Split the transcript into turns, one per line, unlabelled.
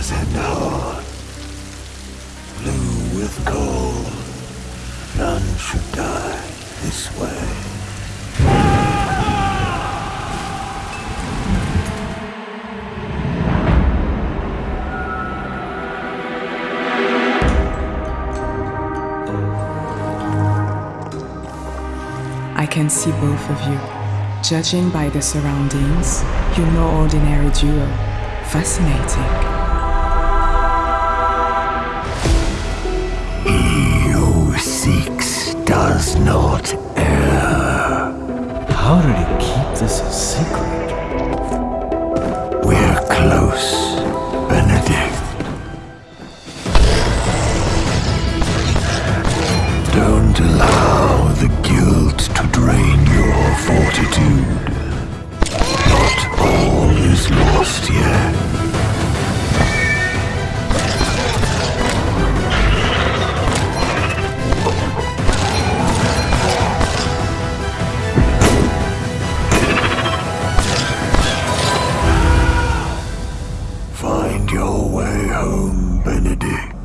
was at the. Blue with gold. None should die this way.
I can see both of you. Judging by the surroundings, you're no ordinary duo. Fascinating.
not err.
How did he keep this a secret?
We're close, Benedict. Don't allow the guilt to drain your fortitude. Not all is lost yet. day.